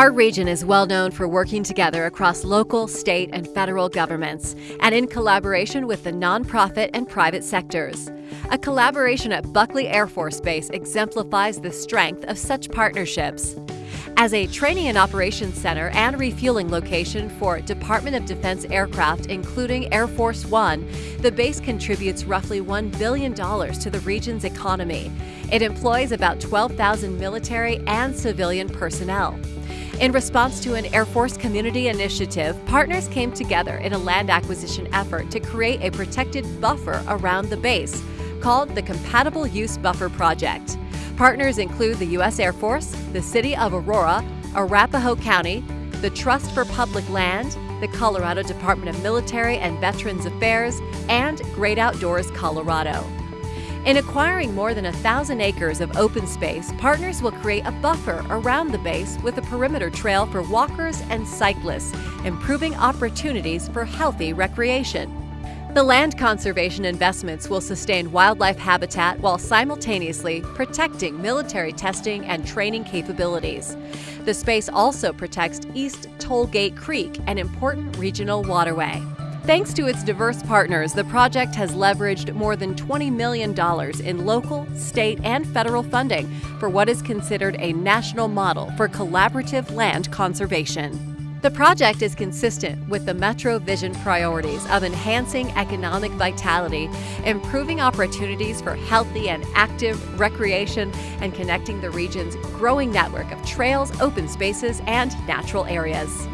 Our region is well known for working together across local, state, and federal governments, and in collaboration with the nonprofit and private sectors. A collaboration at Buckley Air Force Base exemplifies the strength of such partnerships. As a training and operations center and refueling location for Department of Defense aircraft, including Air Force One, the base contributes roughly $1 billion to the region's economy. It employs about 12,000 military and civilian personnel. In response to an Air Force community initiative, partners came together in a land acquisition effort to create a protected buffer around the base, called the Compatible Use Buffer Project. Partners include the U.S. Air Force, the City of Aurora, Arapahoe County, the Trust for Public Land, the Colorado Department of Military and Veterans Affairs, and Great Outdoors Colorado. In acquiring more than a thousand acres of open space, partners will create a buffer around the base with a perimeter trail for walkers and cyclists, improving opportunities for healthy recreation. The land conservation investments will sustain wildlife habitat while simultaneously protecting military testing and training capabilities. The space also protects East Tollgate Creek, an important regional waterway. Thanks to its diverse partners, the project has leveraged more than $20 million in local, state, and federal funding for what is considered a national model for collaborative land conservation. The project is consistent with the Metro Vision priorities of enhancing economic vitality, improving opportunities for healthy and active recreation, and connecting the region's growing network of trails, open spaces, and natural areas.